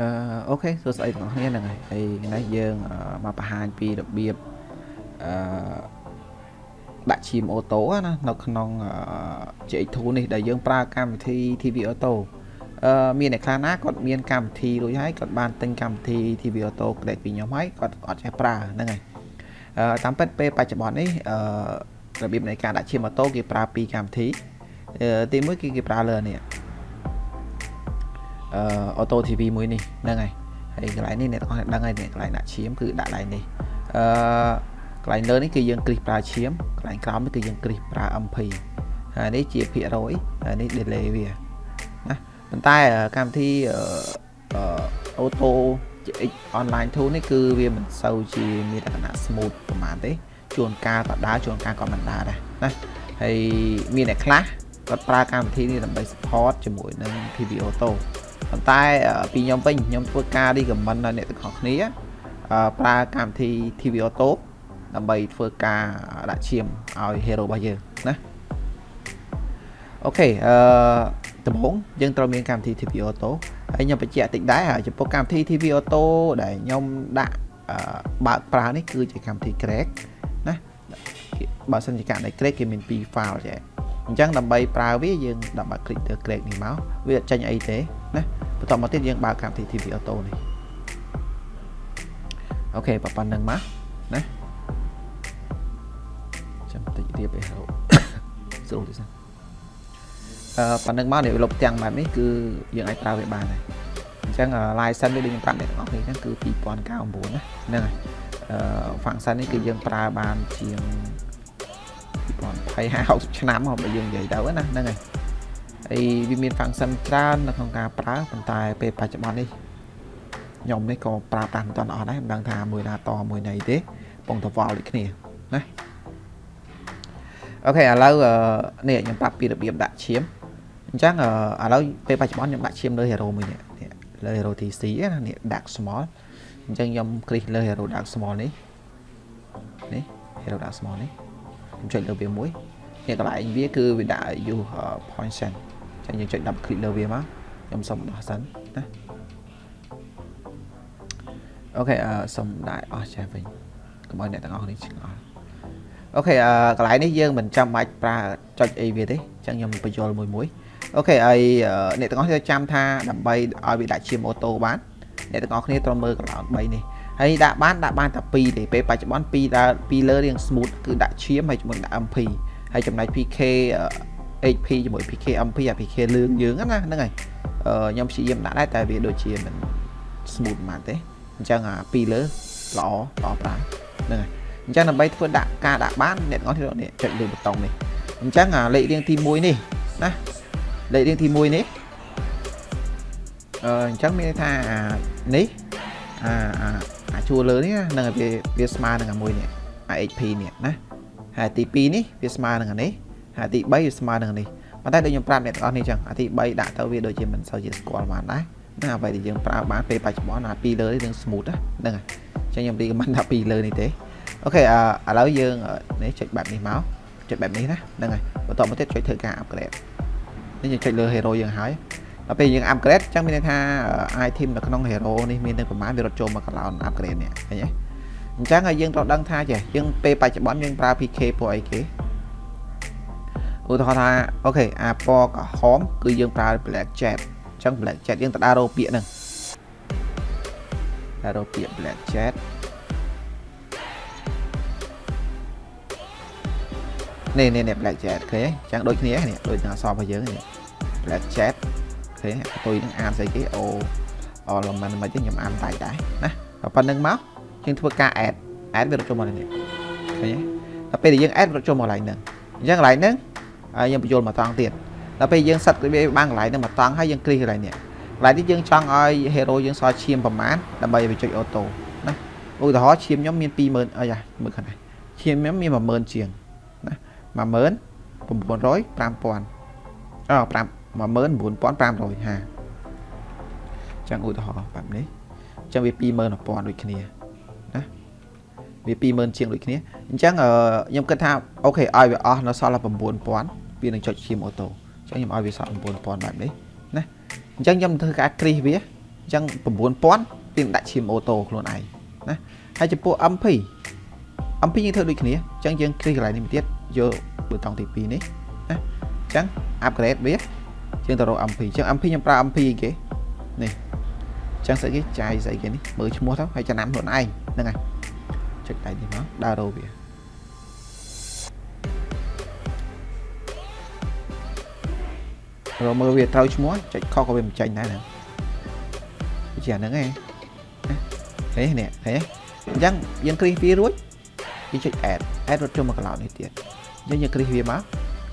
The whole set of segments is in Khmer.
អឺអូខេសួស្តីទាំងអស់គ្នាហ្នឹងហើយហើយថ្ងៃនេះយើងមកបង្ហាញពីរបៀបអឺដាក់ឈាមអូតូណានៅក្នុង JX2 នេះដែលយើងប្រើកម្មវិធី TV Auto អឺមានអ្នកខ្លះណាគាត់មានកម្មវិធីរួចហើយគាត់បានទិញកម្មវិធី TV Auto ក្លែកពីខ្ញុំហើយគាត់អត់ចេះប្រើហ្នឹងហើយអឺតាមពិតពេលបច្ចុប្បន្ននេះអឺរបៀបនៃការដាក់ឈាមអូតូគេប្រើពីរកម្មវិធីទីមួយគឺគេប្រើលើនេះអឺ auto TV មួយនេះហ្នឹងហើយកន្លែងនេះអ្នកទាំងអស់ដឹងហើយកន្លែងដាក់ឈាមគឺដាក់កន្លែងនេះអឺកន្លែងលើនេះគឺយើងគ្រីសប្រើឈាមកន្លែងក្រោមនេះគឺយើងគ្រីសប្រើ MP ហើយនេះជាភាគរយហើយនេះ delay វាណាប៉ុន្តែកម្មវិធីអឺ auto X online tool នេះគឺវាមិនសូវជាមានលក្ខណៈ smooth ប្រហែលទេជួនកាលក៏ដើរជួនកាលក៏មិនដើរដែរណាហើយមានអ្នកខ្លះគាត់ប្រើកម្មវិធីនេះដើម្បី support ជាមួយនឹង TV Auto ប៉ុន្តែពីខ្ញុំវិញខ្ញុំធ្វើការ recommend ដល់អ្នកទាំងអស់គ្នាប្រើកម្មវិធី TV Auto ដើម្បីធ្វើការដាក់ឈាមឲ្យ hero របស់យើងណាអូខេអឺដំបូងយើងត្រូវមានកម្មវិធី TV Auto ហើយខ្ញុំបញ្ជាក់តិចដែរចំពោះកម្មវិធី TV Auto ដែលខ្ញុំដាក់បើកប្រើនេះគឺជាកម្មវិធី Crack ណាបើសិនជាករណី Crack គេមាន2 file ចេះ អញ្ចឹងដើម្បីប្រើវាយើងដាក់បើ click ទៅ Crack នេះមកវាអត់ចេញអីទេណាបន្តមកទៀតយើងបើកកម្មវិធី TV Auto នេះអូខេប៉ុណ្្នឹងមកណាចាំតិចរៀបឲ្យហៅស្រួលទេសិនអឺប៉ុណ្្នឹងមកនេះលុបទាំងបែបនេះគឺយើងអាចប្រើវាបានហើយអញ្ចឹង license នេះដូចខ្ញុំប្រាប់អ្នកទាំងអស់គ្នាហ្នឹងគឺ2009ណាហ្នឹងហើយអឺ function នេះគឺយើងប្រើបានជាង 2020 50ឆ្នាំមកបើយើងនិយាយទៅណាហ្នឹងហើយហើយវាមាន function ច្រើននៅក្នុងការប្រើប៉ុន្តែពេលបច្ចុប្បន្ននេះខ្ញុំនេះក៏ប្រើប្រាស់មិនទាន់អស់ដែរមិនដឹងថាមួយណាតមួយណីទេពងតវល់ដូចគ្នាណាអូខេឥឡូវនេះខ្ញុំប្រាប់ពីរបៀបដាក់ឈាមអញ្ចឹងឥឡូវពេលបច្ចុប្បន្នខ្ញុំដាក់ឈាមលើ hero មួយនេះលើ hero TC ណានេះដាក់ small អញ្ចឹងខ្ញុំគ្រីសលើ hero ដាក់ small នេះនេះ hero ដាក់ small នេះ ខ្ញុំចុចលើវាមួយនេះកន្លែងវាគឺវាដាក់ use point send ចឹងយើងចុច double click លើវាមកខ្ញុំសុំដោះសិនណាអូខេអឺសុំដាក់អស់ចេះវិញកុំឲ្យអ្នកទាំងអស់នេះឆ្ងល់អូខេអឺកន្លែងនេះយើងមិនចាំបាច់ប្រើចុចអីវាទេចឹងខ្ញុំបញ្យល់មួយមួយអូខេហើយអ្នកទាំងអស់គ្នាចាំថាដើម្បីឲ្យវាដាក់ឈាមអូតូបានអ្នកទាំងអស់គ្នាត្រូវមើលកន្លោន3នេះ ហើយដាក់បានដាក់បានតែ2ទេពេលបច្ចុប្បន្ន2ដើរ2លើរៀង smooth គឺដាក់ឈាមហើយជាមួយដាក់ MP ហើយចំណែក PK HP ជាមួយ PK MP អា PK លឿងយើងណាហ្នឹងហើយខ្ញុំព្យាយាមដាក់ដែរតែវាដូចជាមិន smooth ប៉ុន្មានទេអញ្ចឹងអាពីរលើល្អល្អប្រើហ្នឹងហើយអញ្ចឹងដើម្បីធ្វើដាក់ការដាក់បានអ្នកទាំងអស់គ្នានេះចុចលើប៊ូតុងនេះអញ្ចឹងអាលេខរៀងទី1នេះណាលេខរៀងទី1នេះអឺអញ្ចឹងមានន័យថាអានេះអាអាអា ជួរលើនេះនឹងវាវាស្មើនឹងអាមួយនេះអា HP នេះណាហើយទី2នេះវាស្មើនឹងអានេះហើយទី3វាស្មើនឹងនេះប៉ុន្តែដូចខ្ញុំប្រាប់អ្នកទាំងអស់នេះចឹងអាទី3ដាក់ទៅវាដូចជាមិនសូវជាស្គាល់បានដែរណាអ្វីដែលយើងប្រើបានពេលបច្ចុប្បន្នអាពីរលើនេះនឹង smooth ហ្នឹងហើយចឹងខ្ញុំរីកមិនដាក់ពីរលើនេះទេអូខេឥឡូវយើងនេះចុចបែបនេះមកចុចបែបនេះណាហ្នឹងហើយបន្តមកទៀតចុចធ្វើការ upgrade នេះយើងចុចលើ hero យើងហើយ ដល់ពេលយើង upgrade ចឹងមានន័យថា item នៅក្នុង hero នេះមានទាំងប្រមាណវារត់ចូលមកកន្លោន upgrade នេះឃើញទេអញ្ចឹងហើយយើងត្រូវដឹងថាចេះយើងពេលបច្ចុប្បន្នយើងប្រើ PK ពួកអីគេឧទាហរណ៍ថាអូខេអាពណ៌ក្រហមគឺយើងប្រើ black jet អញ្ចឹង black jet យើងទៅដើររកពាក្យហ្នឹងដើររកពាក្យ black jet នេះនេះនេះ black jet ឃើញអញ្ចឹងដូចគ្នានេះដូចនឹងអក្សររបស់យើងនេះ black jet ឃើញអតុយនឹងអានស្អីគេអូ element មិនទេខ្ញុំអានតែដែរណាដល់ប៉ុណ្្នឹងមកយើងធ្វើការ add add វារត់ចូលមកនេះឃើញទេដល់ពេលដែលយើង add រត់ចូលមកកន្លែងហ្នឹងអញ្ចឹងកន្លែងហ្នឹងហើយយើងបញ្ចូលមកតង់ទៀតដល់ពេលយើងសិតវាបានកន្លែងហ្នឹងមកតង់ហើយយើងគ្រីសកន្លែងនេះកន្លែងនេះយើងចង់ឲ្យ hero យើងសល់ឈាមប្រមាណដើម្បីឲ្យវាចុចអូតូណាឧទាហរណ៍ឈាមខ្ញុំមាន20000អីយ៉ាមើលខាងនេះឈាមខ្ញុំមាន10000ជាងណា10000 900 5000អឺ5 19550ចឹងឧទាហរណ៍បែបនេះចឹងវា21000ដូចគ្នាណាវា20000ជាងដូចគ្នាអញ្ចឹងខ្ញុំគិតថាអូខេឲ្យវាអស់នៅសល់តែ9000វានឹងចុចឈាមអូតូអញ្ចឹងខ្ញុំឲ្យវាសល់9000បែបនេះណាអញ្ចឹងខ្ញុំធ្វើការគ្រីសវាអញ្ចឹង9000ពីដាក់ឈាមអូតូខ្លួនឯងណាហើយចំពោះ MP MP យើងធ្វើដូចគ្នាអញ្ចឹងយើងគ្រីកន្លែងនេះមួយទៀតយកប៊ូតុងទី2នេះណាអញ្ចឹង upgrade វា យើងទៅរក MP អញ្ចឹង MP ខ្ញុំប្រើ MP អីគេនេះអញ្ចឹងស្អីគេចាយស្អីគេនេះមើលឈ្មោះទៅហើយចំណាំខ្លួនឯងហ្នឹងហើយចុចដៃនេះមកដើររកវារមើលវាត្រូវឈ្មោះចុចខុសក៏វាមិនចាញ់ដែរហ្នឹងជាអាហ្នឹងឯងឃើញនេះឃើញអញ្ចឹងយើងគ្រីសវារួចយើងចុច add add រត់ចូលមកកន្លោនេះទៀតអញ្ចឹងយើងគ្រីសវាមក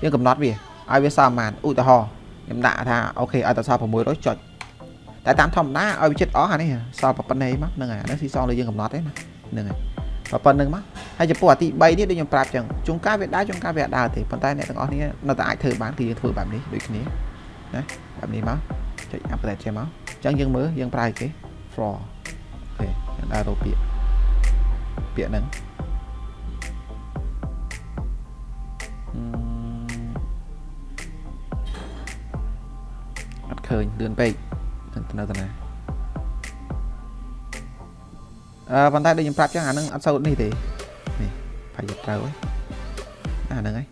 យើងកំណត់វាឲ្យវាសល់ប្រហែលឧទាហរណ៍ ខ្ញុំដាក់ថាអូខេឲ្យតែសល់600ចុចតែតាមធម្មតាឲ្យវាចិត្តអស់អានេះសល់ប៉ុណ្ណេះមកហ្នឹងហើយអានេះស៊ីសងលើយើងកំណត់ទេណាហ្នឹងហើយប៉ុណ្្នឹងមកហើយចំពោះអាទី3នេះដូចខ្ញុំប្រាប់ចឹងជួនកាលវាដើរជួនកាលវាអត់ដើរទេប៉ុន្តែអ្នកទាំងអស់គ្នានៅតែអាចធ្វើបានគឺយើងធ្វើបែបនេះដូចគ្នាណាបែបនេះមកចុច update ចេះមកអញ្ចឹងយើងមើលយើងប្រើគេ floor អូខេយើងដើររកពាក្យពាក្យហ្នឹង ឃើញលឿនពេកនៅតាណាអឺប៉ុន្តែដូចខ្ញុំប្រាប់ចឹងអានឹងអត់សូវនេះទេនេះប្រហែលត្រូវហើយអាហ្នឹងហើយ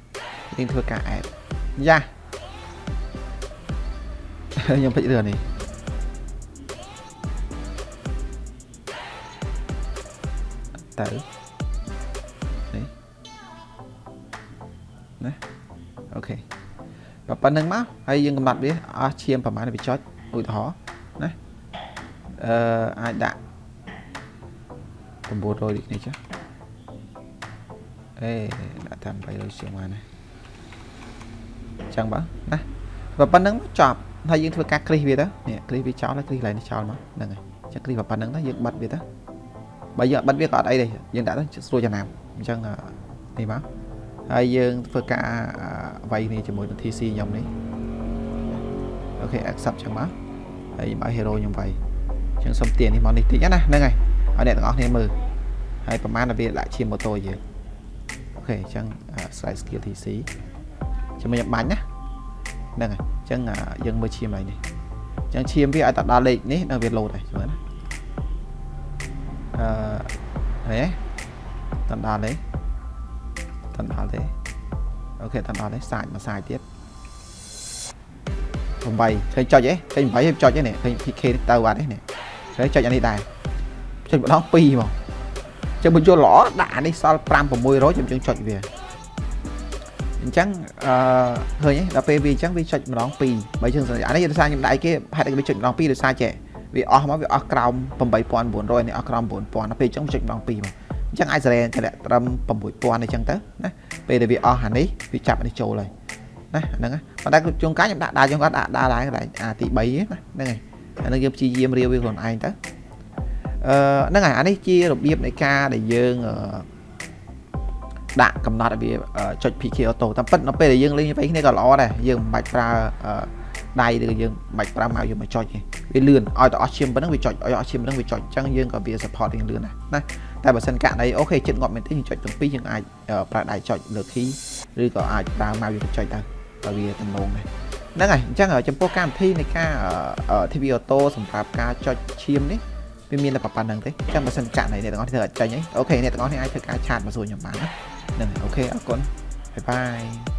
យើងធ្វើការអែតយ៉ាខ្ញុំពេចរឿងនេះទៅ ប៉ុណ្្នឹងមកហើយយើងកំណត់វាអស់ឈាមប្រហែលវាចុចឧទាហរណ៍ណាអឺអាចដាក់900នេះចាអេដាក់តាម300ជាងមកណាចឹងបងណាប៉ុណ្្នឹងមកចប់ហើយយើងធ្វើការគ្រីសវាទៅនេះគ្រីសវាចោលហើយគ្រីសកន្លែងនេះចោលមកហ្នឹងហើយចឹងគ្រីសប៉ុណ្្នឹងទៅយើងបិទវាទៅបើយើងអត់បិទវាក៏អត់អីទេយើងដាក់ទៅស្រួលចំណាំអញ្ចឹងនេះមក ហើយយើងធ្វើការវាយនេះជាមួយនឹង TC ខ្ញុំនេះអូខេ accept ចឹងមកហើយខ្ញុំឲ្យ hero ខ្ញុំវាយអញ្ចឹងសុំទាននេះមកនេះតិចណាហ្នឹងហើយឲ្យអ្នកទាំងអស់គ្នាមើលហើយប្រហែលវាដាក់ឈាមម៉ូតូយើងអូខេអញ្ចឹង slide skill TC ចាំខ្ញុំបាញ់ណាហ្នឹងហើយអញ្ចឹងយើងមើលឈាមហើយនេះអញ្ចឹងឈាមវាឲ្យតែដល់លេខនេះនៅវាលោតហើយមើលណាអឺហេតណ្ដាល ទេតណ្ដាលទេអូខេតណ្ដាលទេសាច់មួយសាច់ទៀត8ឃើញចុចទេឃើញ8ហើយចុចទេនេះឃើញ PK ទៅអត់ទេនេះឃើញចុចអានេះដែរចុចម្ដង2មកចឹងបើយល់ល្អដាក់អានេះសល់5 600ខ្ញុំចឹងចុចវាអញ្ចឹងអឺឃើញទេដល់ពេលវាអញ្ចឹងវាចុចម្ដង2បើចឹងអានេះដោយសារខ្ញុំដៃគេហេតុតែវាចុចម្ដង2ដោយសារចេះវាអស់មកវាអស់ក្រោម8900នេះអស់ក្រោម9000ដល់ពេលអញ្ចឹងចុចម្ដង2មក អញ្ចឹងអាចសរេនតម្លាក់ត្រឹម6000អញ្ចឹងទៅណាពេលដែលវាអស់អានេះវាចាប់អានេះចូលហើយណាហ្នឹងប៉ុន្តែជួនកាលខ្ញុំដាក់ដាល់ខ្ញុំគាត់ដាក់ដាល់ឡើងកន្លែងអាទី3ណាហ្នឹងហើយអានឹងយើងព្យាយាមរាវវាខ្លួនឯងទៅអឺហ្នឹងហើយអានេះជារបៀបនៃការដែលយើងដាក់កំណត់ឲ្យវាចុច PK auto តាមពិតនៅពេលដែលយើងលេងវិញគ្នាក៏ល្អដែរយើងមិនបាច់ប្រើ ដៃឬក៏យើងមិនបាច់ប្រើម៉ៅយើងមកចុចទេវាលឿនឲ្យតែអស់ឈាមប៉ុណ្ណឹងវាចុចឲ្យអស់ឈាមប៉ុណ្ណឹងវាចុចអញ្ចឹងយើងក៏វា support រៀងលឿនដែរណាតែបើសិនករណីអូខេចិត្តងាប់មែនទេយើងចុចទាំងពីរយើងអាចប្រើដៃចុចលើ key ឬក៏អាចប្រើម៉ៅយើងចុចទៅបើវាទំនងដែរហ្នឹងហើយអញ្ចឹងចំពោះកម្មវិធីនៃការ TV auto សម្រាប់ការចុចឈាមនេះវាមានតែប៉ុណ្្នឹងទេចាំបើសិនចាក់ណៃអ្នកទាំងអស់ធ្វើអត់ចាញ់អីអូខេអ្នកទាំងអស់នេះអាចធ្វើការឆាតមកសួរខ្ញុំបានណាហ្នឹងអូខេអរគុណបាយបាយ